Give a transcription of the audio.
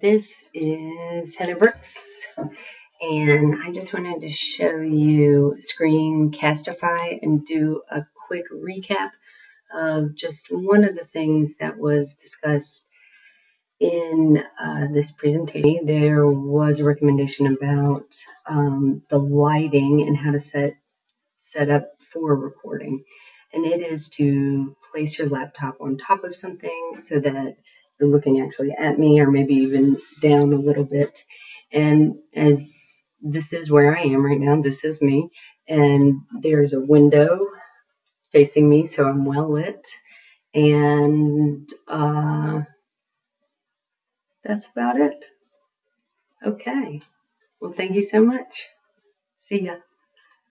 This is Heather Brooks, and I just wanted to show you Screencastify and do a quick recap of just one of the things that was discussed in uh, this presentation. There was a recommendation about um, the lighting and how to set set up for recording, and it is to place your laptop on top of something so that looking actually at me or maybe even down a little bit. And as this is where I am right now, this is me, and there's a window facing me, so I'm well lit. And uh, that's about it. Okay. Well, thank you so much. See ya.